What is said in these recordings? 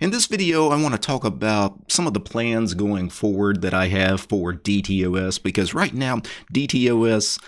In this video, I want to talk about some of the plans going forward that I have for DTOS because right now, DTOS,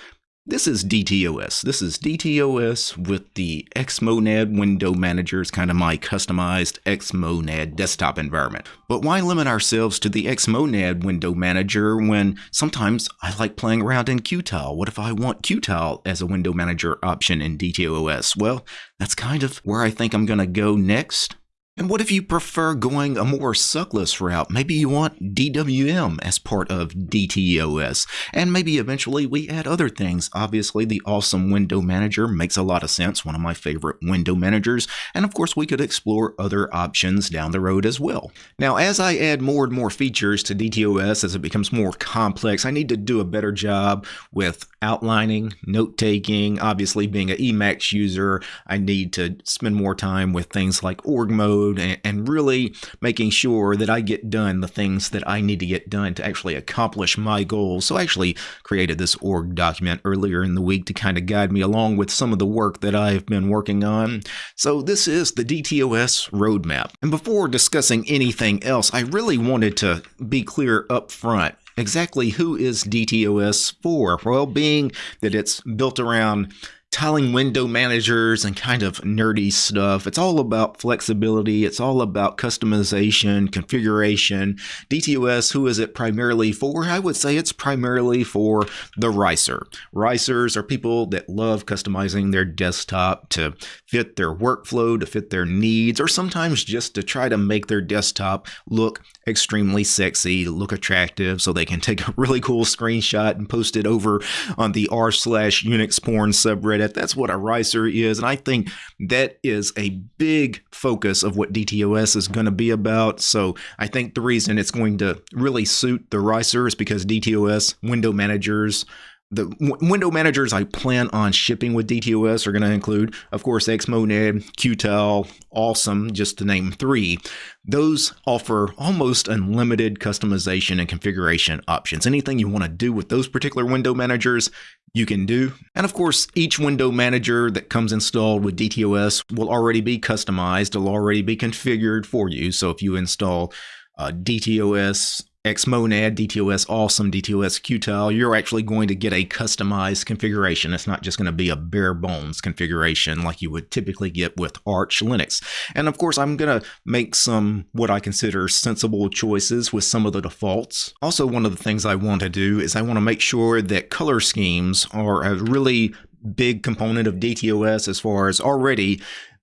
this is DTOS. This is DTOS with the Xmonad window manager. It's kind of my customized Xmonad desktop environment. But why limit ourselves to the Xmonad window manager when sometimes I like playing around in Qtile? What if I want Qtile as a window manager option in DTOS? Well, that's kind of where I think I'm going to go next. And what if you prefer going a more suckless route? Maybe you want DWM as part of DTOS. And maybe eventually we add other things. Obviously, the awesome window manager makes a lot of sense, one of my favorite window managers. And of course, we could explore other options down the road as well. Now, as I add more and more features to DTOS as it becomes more complex, I need to do a better job with outlining, note taking. Obviously, being an Emacs user, I need to spend more time with things like org mode and, and really making sure that I get done the things that I need to get done to actually accomplish my goals. So I actually created this org document earlier in the week to kind of guide me along with some of the work that I've been working on. So this is the DTOS roadmap. And before discussing anything else, I really wanted to be clear up front exactly who is DTOS for? Well, being that it's built around tiling window managers and kind of nerdy stuff. It's all about flexibility. It's all about customization, configuration. DTOS, who is it primarily for? I would say it's primarily for the ricer. Ricers are people that love customizing their desktop to fit their workflow, to fit their needs, or sometimes just to try to make their desktop look extremely sexy, look attractive, so they can take a really cool screenshot and post it over on the r slash Unix porn subreddit at. That's what a ricer is. And I think that is a big focus of what DTOS is going to be about. So I think the reason it's going to really suit the ricer is because DTOS window managers the window managers I plan on shipping with DTOS are going to include, of course, Xmonad, Qtile, Awesome, just to name three. Those offer almost unlimited customization and configuration options. Anything you want to do with those particular window managers, you can do. And of course, each window manager that comes installed with DTOS will already be customized, it'll already be configured for you. So if you install uh, DTOS Xmonad, DTOS Awesome, DTOS Qtile, you're actually going to get a customized configuration. It's not just going to be a bare bones configuration like you would typically get with Arch Linux. And of course, I'm going to make some what I consider sensible choices with some of the defaults. Also, one of the things I want to do is I want to make sure that color schemes are a really big component of DTOS as far as already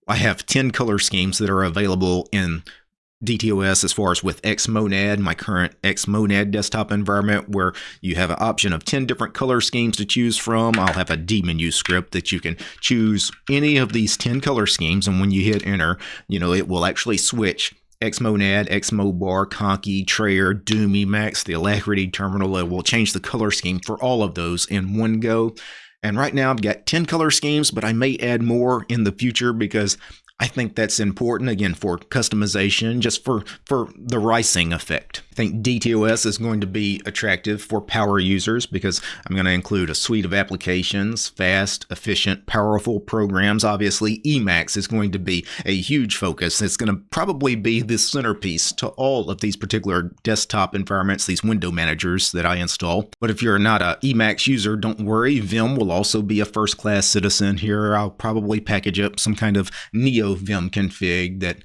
I have 10 color schemes that are available in DTOS as far as with Xmonad, my current Xmonad desktop environment, where you have an option of 10 different color schemes to choose from. I'll have a dmenu script that you can choose any of these 10 color schemes. And when you hit enter, you know, it will actually switch Xmonad, Xmobar, Conky, Trayer, Doom Emacs, the Alacritty terminal. It will change the color scheme for all of those in one go. And right now I've got 10 color schemes, but I may add more in the future because I think that's important again for customization, just for for the ricing effect. I think DTOS is going to be attractive for power users because I'm going to include a suite of applications, fast, efficient, powerful programs. Obviously, Emacs is going to be a huge focus. It's going to probably be the centerpiece to all of these particular desktop environments, these window managers that I install. But if you're not a Emacs user, don't worry. Vim will also be a first-class citizen here. I'll probably package up some kind of Neo Vim config that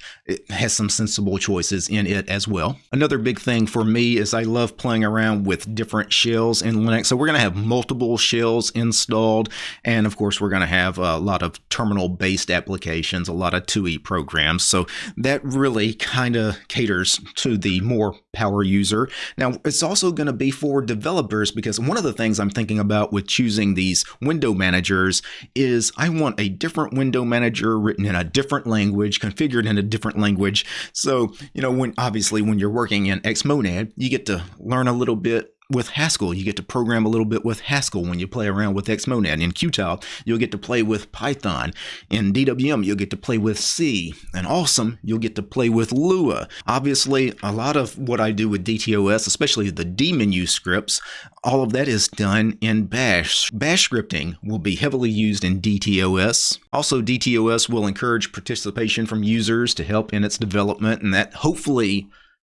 has some sensible choices in it as well. Another big thing for me is I love playing around with different shells in Linux. So we're going to have multiple shells installed. And of course, we're going to have a lot of terminal based applications, a lot of TUI programs. So that really kind of caters to the more power user. Now, it's also going to be for developers because one of the things I'm thinking about with choosing these window managers is I want a different window manager written in a different language, configured in a different language. So, you know, when obviously when you're working in Xmonad, you get to learn a little bit with Haskell. You get to program a little bit with Haskell when you play around with Xmonad. In Qtile, you'll get to play with Python. In DWM, you'll get to play with C. And Awesome, you'll get to play with Lua. Obviously, a lot of what I do with DTOS, especially the dmenu scripts, all of that is done in Bash. Bash scripting will be heavily used in DTOS. Also, DTOS will encourage participation from users to help in its development, and that hopefully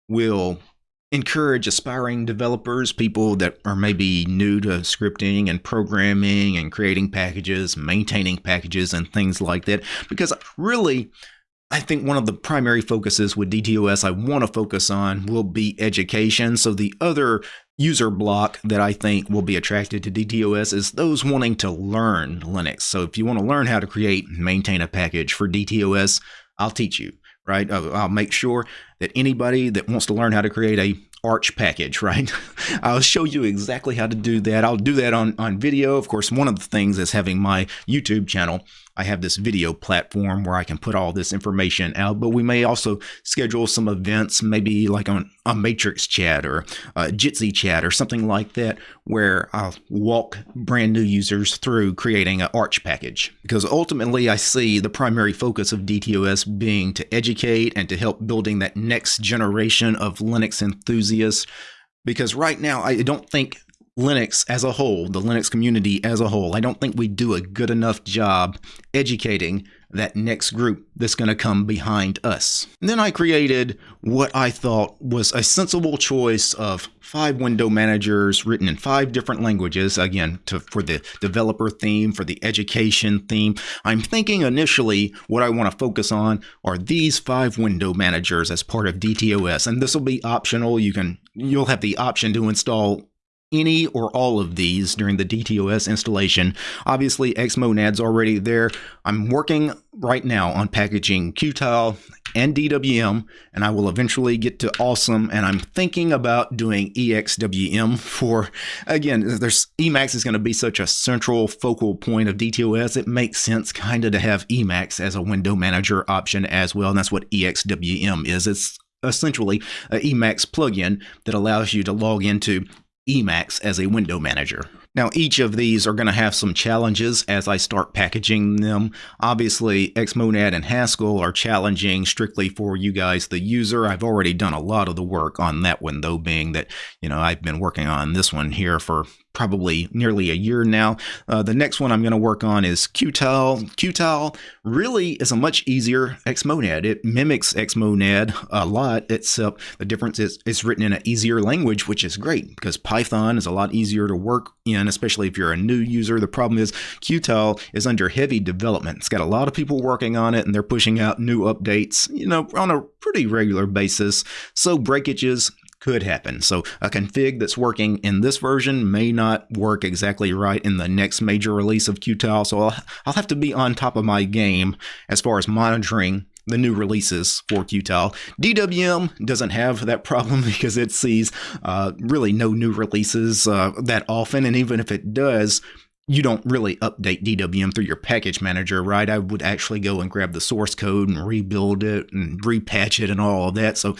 will encourage aspiring developers, people that are maybe new to scripting and programming and creating packages, maintaining packages, and things like that. Because really, I think one of the primary focuses with DTOS I want to focus on will be education. So the other user block that I think will be attracted to DTOS is those wanting to learn Linux. So if you want to learn how to create and maintain a package for DTOS, I'll teach you right? I'll make sure that anybody that wants to learn how to create a Arch package, right? I'll show you exactly how to do that. I'll do that on, on video. Of course, one of the things is having my YouTube channel I have this video platform where I can put all this information out, but we may also schedule some events, maybe like on a Matrix chat or a Jitsi chat or something like that, where I'll walk brand new users through creating an Arch package. Because ultimately, I see the primary focus of DTOS being to educate and to help building that next generation of Linux enthusiasts. Because right now, I don't think Linux as a whole, the Linux community as a whole, I don't think we do a good enough job educating that next group that's going to come behind us. And then I created what I thought was a sensible choice of five window managers written in five different languages, again, to, for the developer theme, for the education theme. I'm thinking initially what I want to focus on are these five window managers as part of DTOS, and this will be optional. You can, you'll have the option to install any or all of these during the DTOS installation. Obviously, Xmonad's already there. I'm working right now on packaging Qtile and DWM, and I will eventually get to Awesome. And I'm thinking about doing EXWM for, again, there's Emacs is going to be such a central focal point of DTOS. It makes sense kind of to have Emacs as a window manager option as well. And that's what EXWM is. It's essentially a Emacs plugin that allows you to log into Emacs as a window manager. Now, each of these are going to have some challenges as I start packaging them. Obviously, Xmonad and Haskell are challenging strictly for you guys, the user. I've already done a lot of the work on that one, though, being that, you know, I've been working on this one here for probably nearly a year now. Uh, the next one I'm going to work on is Qtile. Qtile really is a much easier Xmonad. It mimics Xmonad a lot, except the difference is it's written in an easier language, which is great because Python is a lot easier to work in, especially if you're a new user. The problem is Qtile is under heavy development. It's got a lot of people working on it and they're pushing out new updates, you know, on a pretty regular basis. So breakages could happen. So a config that's working in this version may not work exactly right in the next major release of Qtile. So I'll, I'll have to be on top of my game as far as monitoring the new releases for Qtile. DWM doesn't have that problem because it sees uh, really no new releases uh, that often. And even if it does, you don't really update DWM through your package manager, right? I would actually go and grab the source code and rebuild it and repatch it and all of that. So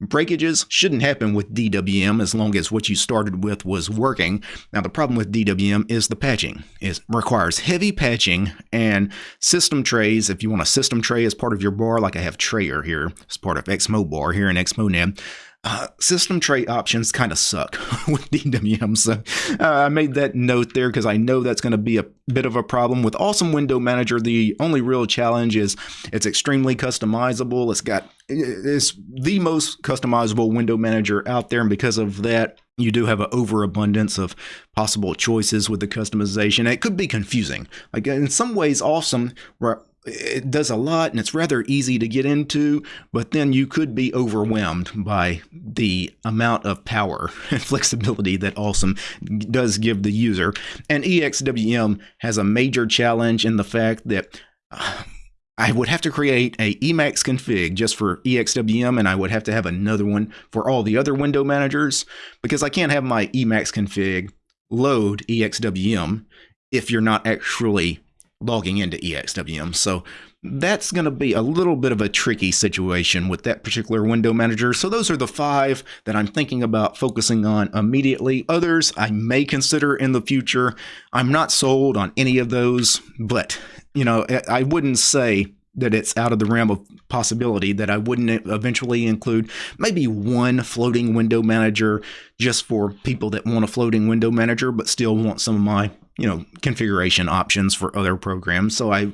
breakages shouldn't happen with DWM as long as what you started with was working. Now the problem with DWM is the patching. It requires heavy patching and system trays. If you want a system tray as part of your bar, like I have Trayer here as part of Xmobar here in Xmonad, uh, system tray options kind of suck with DWM. So uh, I made that note there because I know that's going to be a bit of a problem. With Awesome Window Manager, the only real challenge is it's extremely customizable. It's got it's the most customizable window manager out there. And because of that, you do have an overabundance of possible choices with the customization. It could be confusing. Like in some ways, Awesome it does a lot and it's rather easy to get into, but then you could be overwhelmed by the amount of power and flexibility that Awesome does give the user. And EXWM has a major challenge in the fact that uh, I would have to create a Emacs config just for EXWM, and I would have to have another one for all the other window managers because I can't have my Emacs config load EXWM if you're not actually logging into EXWM. So that's going to be a little bit of a tricky situation with that particular window manager. So those are the five that I'm thinking about focusing on immediately. Others I may consider in the future. I'm not sold on any of those, but you know, I wouldn't say that it's out of the realm of possibility that I wouldn't eventually include maybe one floating window manager just for people that want a floating window manager but still want some of my you know configuration options for other programs so I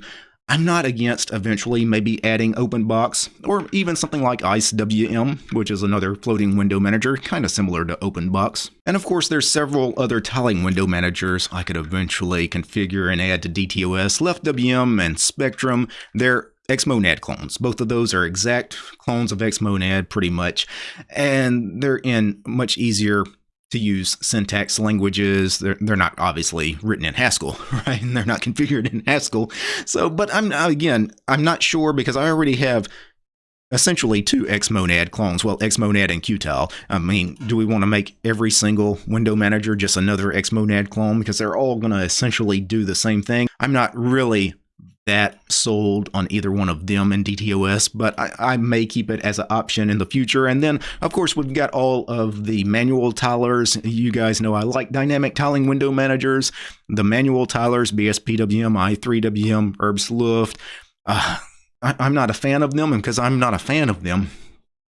I'm not against eventually maybe adding OpenBox or even something like IceWM, which is another floating window manager, kind of similar to OpenBox. And of course, there's several other tiling window managers I could eventually configure and add to DTOS. LeftWM and Spectrwm, they're Xmonad clones. Both of those are exact clones of Xmonad, pretty much, and they're in much easier to use syntax languages. They're, they're not obviously written in Haskell, right? And they're not configured in Haskell. So, but I'm again, I'm not sure because I already have essentially two Xmonad clones. Well, Xmonad and Qtile. I mean, do we want to make every single window manager just another Xmonad clone because they're all going to essentially do the same thing? I'm not really that sold on either one of them in DTOS, but I, I, may keep it as an option in the future. And then, of course, we've got all of the manual tilers. You guys know I like dynamic tiling window managers. The manual tilers, BSPWM, i3WM, Herbstluft. Uh, I, I'm not a fan of them, and because I'm not a fan of them,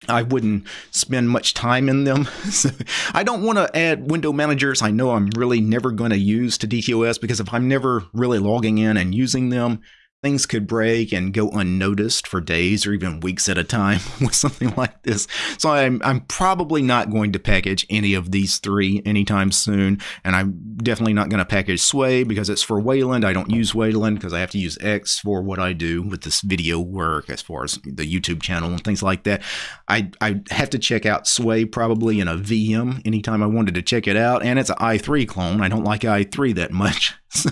I wouldn't spend much time in them. I don't want to add window managers I know I'm really never going to use to DTOS because if I'm never really logging in and using them, things could break and go unnoticed for days or even weeks at a time with something like this. So I'm, I'm probably not going to package any of these three anytime soon. And I'm definitely not going to package Sway because it's for Wayland. I don't use Wayland because I have to use X for what I do with this video work as far as the YouTube channel and things like that. I, I have to check out Sway probably in a VM anytime I wanted to check it out. And it's an i3 clone. I don't like i3 that much. So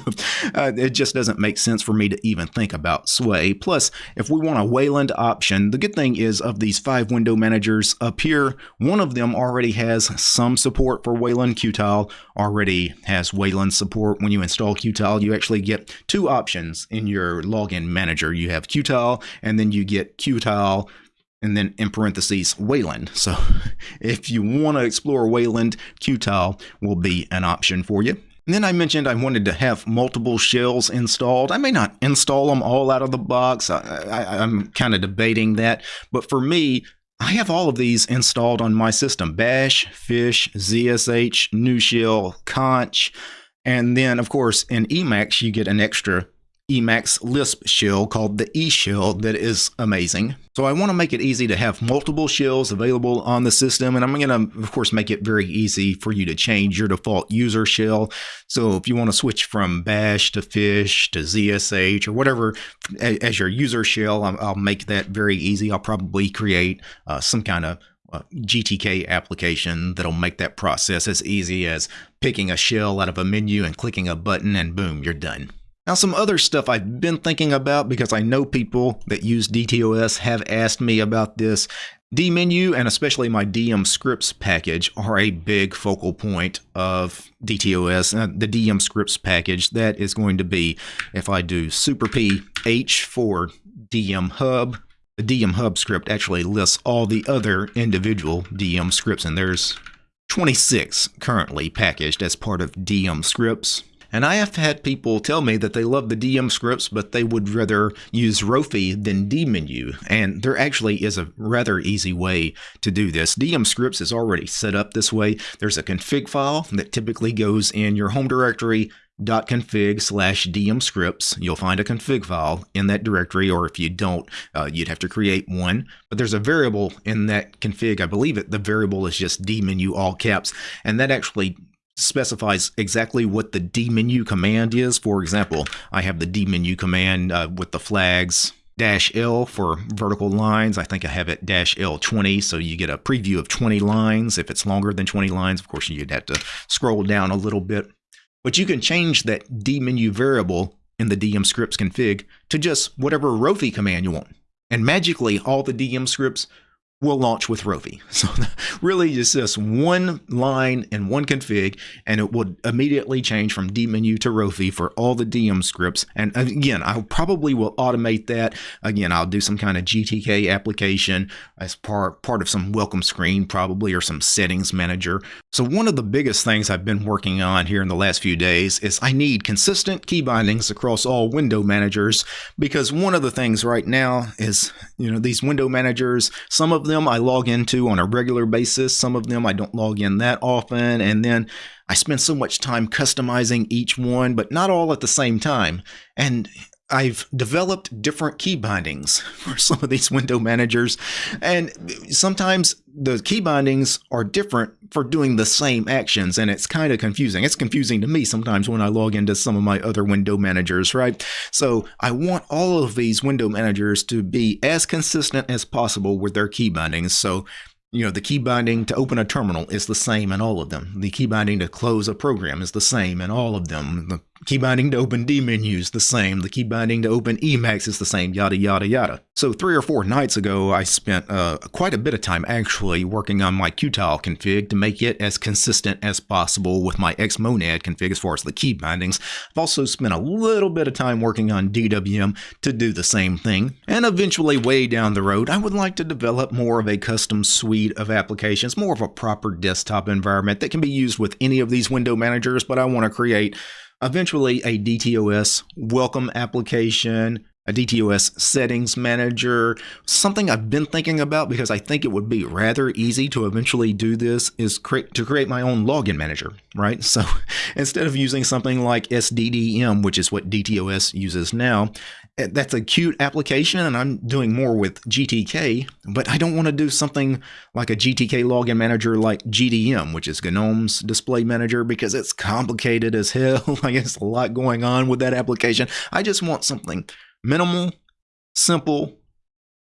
uh, it just doesn't make sense for me to even think about Sway. Plus, if we want a Wayland option, the good thing is of these five window managers up here, one of them already has some support for Wayland. Qtile already has Wayland support. When you install Qtile, you actually get two options in your login manager. You have Qtile, and then you get Qtile and then in parentheses Wayland. So if you want to explore Wayland, Qtile will be an option for you. And then I mentioned I wanted to have multiple shells installed. I may not install them all out of the box. I, am kind of debating that. But for me, I have all of these installed on my system. Bash, Fish, ZSH, NuShell, Xonsh. And then, of course, in Emacs, you get an extra Emacs Lisp shell called the E shell that is amazing. So I want to make it easy to have multiple shells available on the system and I'm going to of course make it very easy for you to change your default user shell. So if you want to switch from bash to fish to ZSH or whatever as your user shell, I'll make that very easy. I'll probably create uh, some kind of uh, GTK application that'll make that process as easy as picking a shell out of a menu and clicking a button and boom, you're done. Now, some other stuff I've been thinking about because I know people that use DTOS have asked me about this. dmenu and especially my DM scripts package are a big focal point of DTOS. Uh, the DM scripts package that is going to be if I do super P H for DM hub. The DM hub script actually lists all the other individual DM scripts, and there's 26 currently packaged as part of DM scripts. And I have had people tell me that they love the DM scripts, but they would rather use Rofi than dmenu. And there actually is a rather easy way to do this. DM scripts is already set up this way. There's a config file that typically goes in your home directory .config slash dm scripts. You'll find a config file in that directory, or if you don't, uh, you'd have to create one. But there's a variable in that config. I believe it. The variable is just dmenu all caps, and that actually specifies exactly what the dmenu command is. For example, I have the dmenu command uh, with the flags dash L for vertical lines. I think I have it dash L20, so you get a preview of 20 lines. If it's longer than 20 lines, of course, you'd have to scroll down a little bit. But you can change that dmenu variable in the DM scripts config to just whatever Rofi command you want. And magically, all the DM scripts will launch with Rofi. So really it's just one line and one config and it will immediately change from dmenu to Rofi for all the DM scripts. And uh, again, I probably will automate that. Again, I'll do some kind of GTK application as part, part of some welcome screen probably or some settings manager. So one of the biggest things I've been working on here in the last few days is I need consistent key bindings across all window managers because one of the things right now is, you know, these window managers, some of them I log into on a regular basis. Some of them I don't log in that often. And then I spend so much time customizing each one, but not all at the same time. And I've developed different key bindings for some of these window managers, and sometimes the key bindings are different for doing the same actions, and it's kind of confusing. It's confusing to me sometimes when I log into some of my other window managers, right? So I want all of these window managers to be as consistent as possible with their key bindings. So you know, the key binding to open a terminal is the same in all of them. The key binding to close a program is the same in all of them. The key binding to open dmenus the same. The key binding to open Emacs is the same, yada, yada, yada. So three or four nights ago, I spent uh, quite a bit of time actually working on my Qtile config to make it as consistent as possible with my Xmonad config as far as the key bindings. I've also spent a little bit of time working on DWM to do the same thing. And eventually, way down the road, I would like to develop more of a custom suite of applications, more of a proper desktop environment that can be used with any of these window managers, but I want to create eventually a DTOS welcome application, a DTOS settings manager. Something I've been thinking about because I think it would be rather easy to eventually do this is create to create my own login manager, right? So instead of using something like SDDM, which is what DTOS uses now, that's a cute application and I'm doing more with GTK, but I don't want to do something like a GTK login manager like GDM, which is GNOME's display manager, because it's complicated as hell. I guess a lot going on with that application. I just want something minimal, simple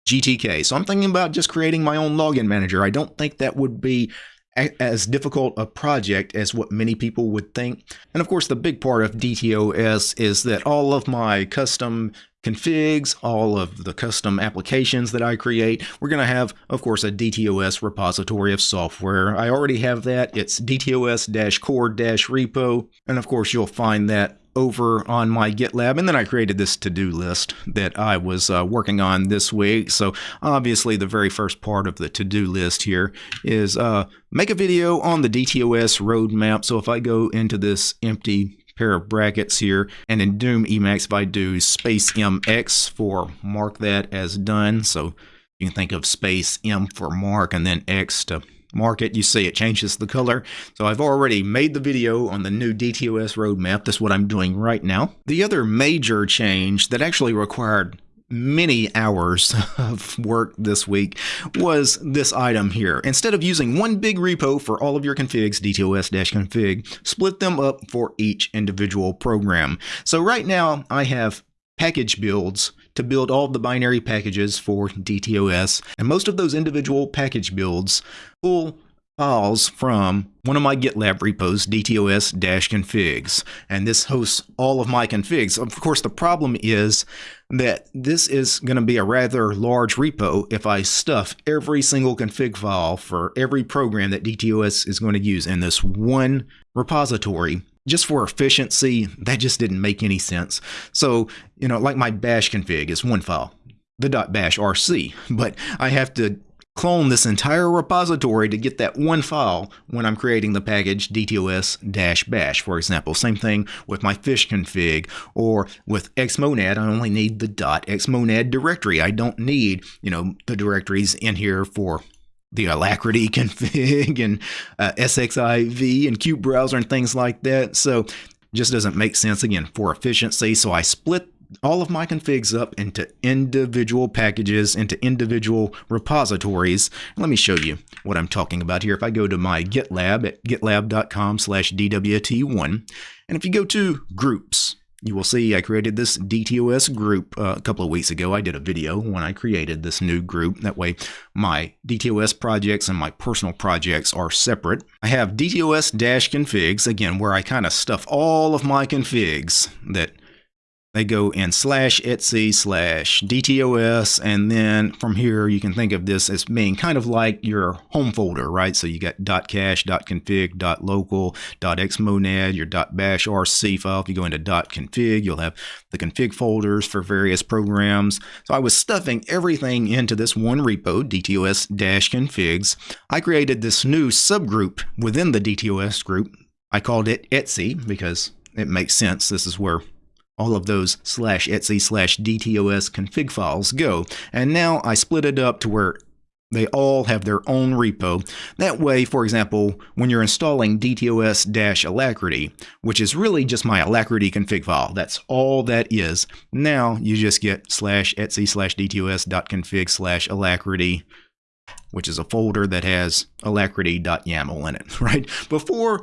GTK. So I'm thinking about just creating my own login manager. I don't think that would be as difficult a project as what many people would think. And of course, the big part of DTOS is that all of my custom configs, all of the custom applications that I create. We're going to have, of course, a DTOS repository of software. I already have that. It's DTOS-core-repo. And of course, you'll find that over on my GitLab. And then I created this to-do list that I was uh, working on this week. So obviously the very first part of the to-do list here is uh, make a video on the DTOS roadmap. So if I go into this empty pair of brackets here, and in Doom Emacs, if I do space MX for mark that as done, so you can think of space M for mark and then X to mark it, you see it changes the color. So I've already made the video on the new DTOS roadmap. That's what I'm doing right now. The other major change that actually required many hours of work this week was this item here. Instead of using one big repo for all of your configs, DTOS-config, split them up for each individual program. So right now I have package builds to build all the binary packages for DTOS. And most of those individual package builds pull files from one of my GitLab repos, dtos-configs, and this hosts all of my configs. Of course, the problem is that this is going to be a rather large repo if I stuff every single config file for every program that DTOS is going to use in this one repository just for efficiency, that just didn't make any sense. So, you know, like my bash config is one file, the .bash rc, but I have to clone this entire repository to get that one file when I'm creating the package dtos-bash, for example. Same thing with my fish config or with xmonad, I only need the .xmonad directory. I don't need, you know, the directories in here for the Alacritty config and uh, SXIV and qutebrowser and things like that. So just doesn't make sense again for efficiency. So I split all of my configs up into individual packages, into individual repositories. Let me show you what I'm talking about here. If I go to my GitLab at gitlab.com slash DWT1, and if you go to groups, you will see I created this DTOS group uh, a couple of weeks ago. I did a video when I created this new group. That way my DTOS projects and my personal projects are separate. I have DTOS-configs, again, where I kind of stuff all of my configs that they go in slash Etsy slash dtos and then from here you can think of this as being kind of like your home folder right? So you got .cache .config .local .xmonad your .bash rc file. If you go into .config you'll have the config folders for various programs. So I was stuffing everything into this one repo dtos-configs I created this new subgroup within the dtos group. I called it Etsy because it makes sense. This is where all of those slash etc slash dtos config files go. And now I split it up to where they all have their own repo. That way, for example, when you're installing dtos-alacritty, which is really just my alacritty config file, that's all that is. Now you just get slash etsy slash dtos.config slash alacritty which is a folder that has alacritty.yaml in it, right? Before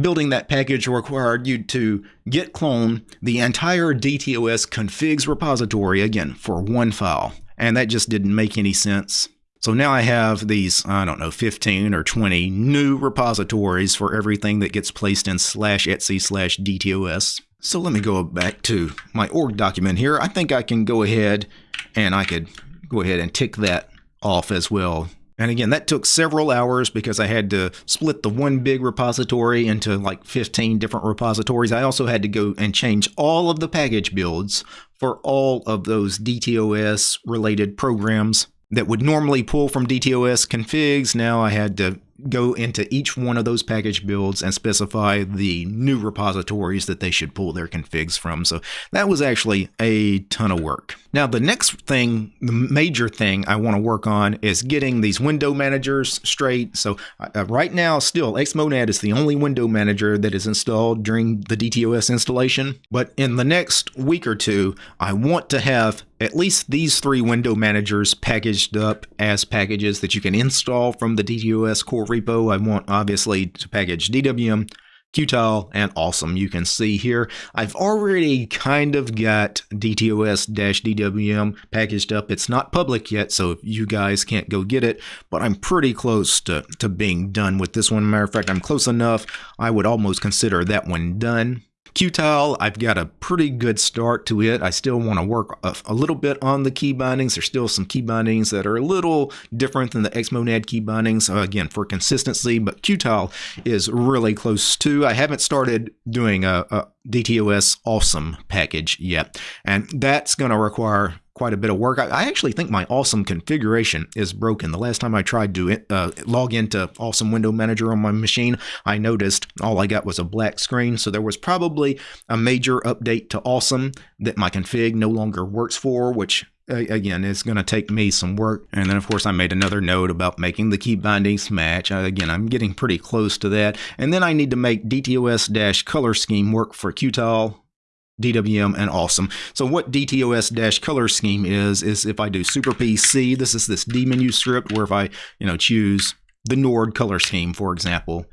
building that package required you to git clone the entire DTOS configs repository again for one file. And that just didn't make any sense. So now I have these, I don't know, 15 or 20 new repositories for everything that gets placed in slash etc slash DTOS. So let me go back to my org document here. I think I can go ahead and I could go ahead and tick that off as well and again, that took several hours because I had to split the one big repository into like 15 different repositories. I also had to go and change all of the package builds for all of those DTOS related programs that would normally pull from DTOS configs. Now I had to go into each one of those package builds and specify the new repositories that they should pull their configs from. So that was actually a ton of work. Now, the next thing, the major thing I want to work on is getting these window managers straight. So uh, uh right now, still, Xmonad is the only window manager that is installed during the DTOS installation. But in the next week or two, I want to have at least these three window managers packaged up as packages that you can install from the DTOS core repo. I want obviously to package DWM, Qtile, and Awesome. You can see here, I've already kind of got DTOS-DWM packaged up. It's not public yet, so you guys can't go get it, but I'm pretty close to, to being done with this one. Matter of fact, I'm close enough, I would almost consider that one done. Qtile, I've got a pretty good start to it. I still want to work a, a, little bit on the key bindings. There's still some key bindings that are a little different than the Xmonad key bindings, uh, again, for consistency, but Qtile is really close to. I haven't started doing a, a DTOS awesome package yet, and that's going to require quite a bit of work. I, I, actually think my awesome configuration is broken. The last time I tried to uh, log into Awesome Window Manager on my machine, I noticed all I got was a black screen. So there was probably a major update to Awesome that my config no longer works for, which again is going to take me some work and then of course I made another note about making the key bindings match again I'm getting pretty close to that and then I need to make DTOS color scheme work for Qtile DWM and awesome. So what DTOS color scheme is, is if I do super PC, this is this dmenu script where if I, you know, choose the Nord color scheme, for example,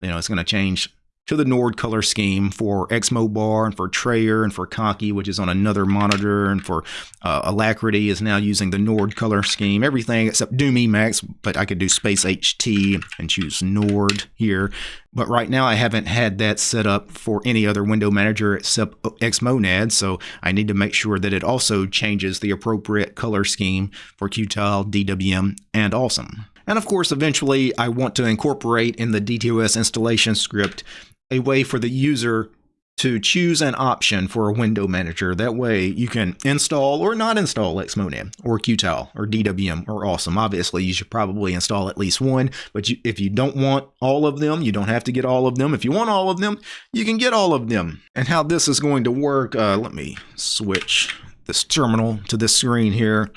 you know, it's going to change to the Nord color scheme for Xmobar and for Trayer and for Conky, which is on another monitor, and for uh, Alacritty is now using the Nord color scheme. Everything except Doom Emacs, but I could do Space HT and choose Nord here. But right now I haven't had that set up for any other window manager except Xmonad, so I need to make sure that it also changes the appropriate color scheme for Qtile, DWM, and Awesome. And of course, eventually I want to incorporate in the DTOS installation script a way for the user to choose an option for a window manager. That way you can install or not install Xmonad or Qtile or DWM or Awesome. Obviously, you should probably install at least one, but you, if you don't want all of them, you don't have to get all of them. If you want all of them, you can get all of them. And how this is going to work, uh, let me switch this terminal to this screen here.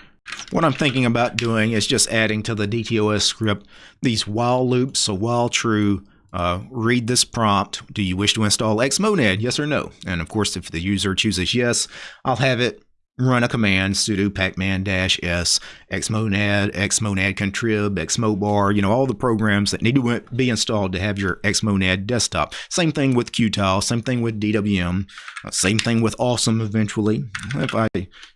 What I'm thinking about doing is just adding to the DTOS script these while loops. So while true, uh, read this prompt. Do you wish to install Xmonad? Yes or no? And of course, if the user chooses yes, I'll have it run a command sudo pacman-s xmonad xmonad contrib xmobar you know all the programs that need to be installed to have your xmonad desktop. Same thing with qtile same thing with dwm uh, same thing with awesome eventually. If i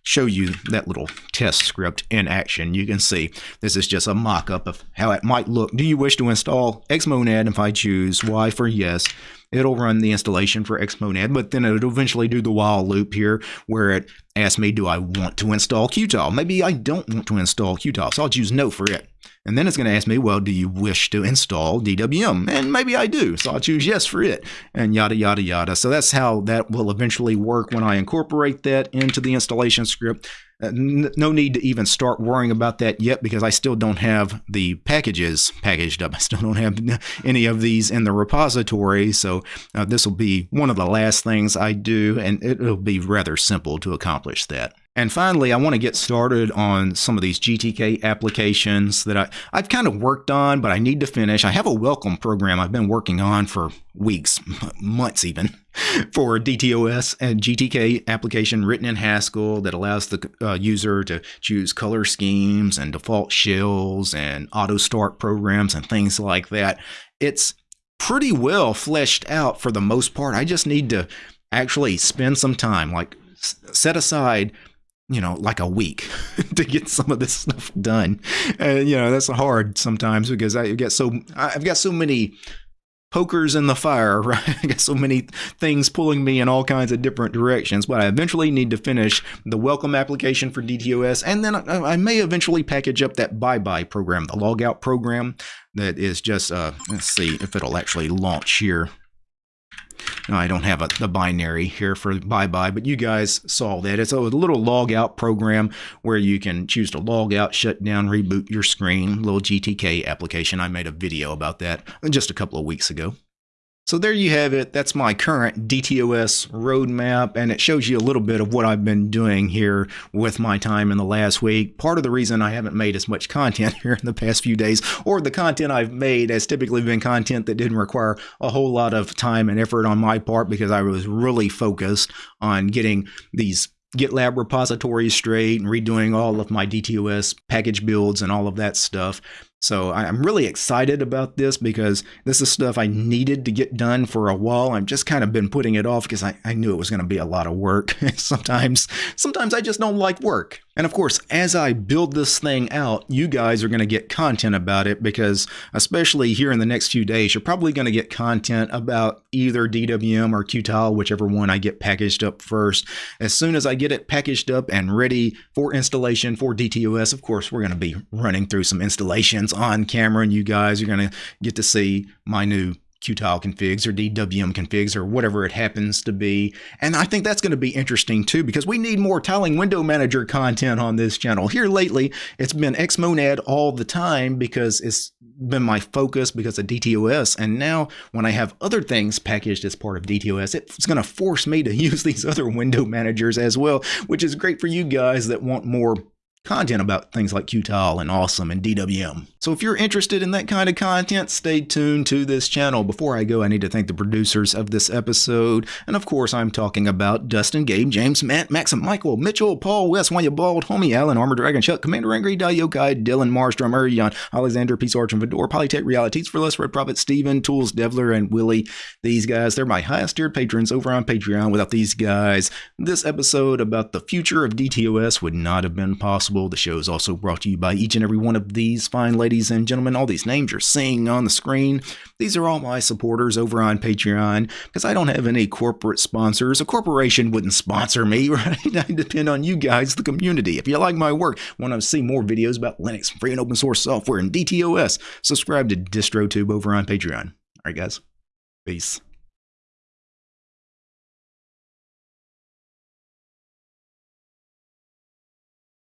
show you that little test script in action you can see this is just a mock-up of how it might look. Do you wish to install xmonad if i choose y for yes it'll run the installation for Xmonad, but then it'll eventually do the while loop here where it asks me, do I want to install Qtile? Maybe I don't want to install Qtile, so I'll choose no for it. And then it's going to ask me, well, do you wish to install DWM? And maybe I do, so I'll choose yes for it, and yada, yada, yada. So that's how that will eventually work when I incorporate that into the installation script. Uh, no need to even start worrying about that yet because I still don't have the packages packaged up. I still don't have any of these in the repository. So uh, this will be one of the last things I do, and it'll be rather simple to accomplish that. And finally, I want to get started on some of these GTK applications that I, I've kind of worked on, but I need to finish. I have a welcome program I've been working on for weeks, months even, for DTOS and GTK application written in Haskell that allows the uh, user to choose color schemes and default shells and auto start programs and things like that. It's pretty well fleshed out for the most part. I just need to actually spend some time, like set aside you know, like a week to get some of this stuff done. And, you know, that's hard sometimes because I get so, I've got so many pokers in the fire, right? I got so many things pulling me in all kinds of different directions, but I eventually need to finish the welcome application for DTOS, and then I, I may eventually package up that bye-bye program, the logout program that is just, uh, let's see if it'll actually launch here. I don't have a, the binary here for bye-bye, but you guys saw that. It's a little log out program where you can choose to log out, shut down, reboot your screen, little GTK application. I made a video about that just a couple of weeks ago. So there you have it. That's my current DTOS roadmap, and it shows you a little bit of what I've been doing here with my time in the last week. Part of the reason I haven't made as much content here in the past few days, or the content I've made has typically been content that didn't require a whole lot of time and effort on my part because I was really focused on getting these GitLab repositories straight and redoing all of my DTOS package builds and all of that stuff. So I'm really excited about this because this is stuff I needed to get done for a while. I've just kind of been putting it off because I, I knew it was going to be a lot of work. sometimes, sometimes I just don't like work. And of course, as I build this thing out, you guys are going to get content about it because, especially here in the next few days, you're probably going to get content about either DWM or Qtile, whichever one I get packaged up first. As soon as I get it packaged up and ready for installation for DTOS, of course, we're going to be running through some installations on camera, and you guys are going to get to see my new Qtile configs or DWM configs or whatever it happens to be. And I think that's going to be interesting too because we need more tiling window manager content on this channel. Here lately, it's been Xmonad all the time because it's been my focus because of DTOS. And now when I have other things packaged as part of DTOS, it's going to force me to use these other window managers as well, which is great for you guys that want more content about things like Qtile and Awesome and DWM. So if you're interested in that kind of content, stay tuned to this channel. Before I go, I need to thank the producers of this episode. And of course, I'm talking about Dustin, Gabe, James, Matt, Maxim, Michael, Mitchell, Paul, Wes, Wanya Bald, Homie, Allen, Armor Dragon, Chuck, Commander Angry, Dayokai, Dylan, Marstrom, Urion, Alexander, Peace Arch, and Vidor, Polytech Realities for Less, Red Prophet, Steven, Tools, Devler, and Willie. These guys, they're my highest tiered patrons over on Patreon. Without these guys, this episode about the future of DTOS would not have been possible possible. The show is also brought to you by each and every one of these fine ladies and gentlemen. All these names you're seeing on the screen. These are all my supporters over on Patreon because I don't have any corporate sponsors. A corporation wouldn't sponsor me, right? I depend on you guys, the community. If you like my work, want to see more videos about Linux, free and open source software, and DTOS, subscribe to DistroTube over on Patreon. All right, guys. Peace.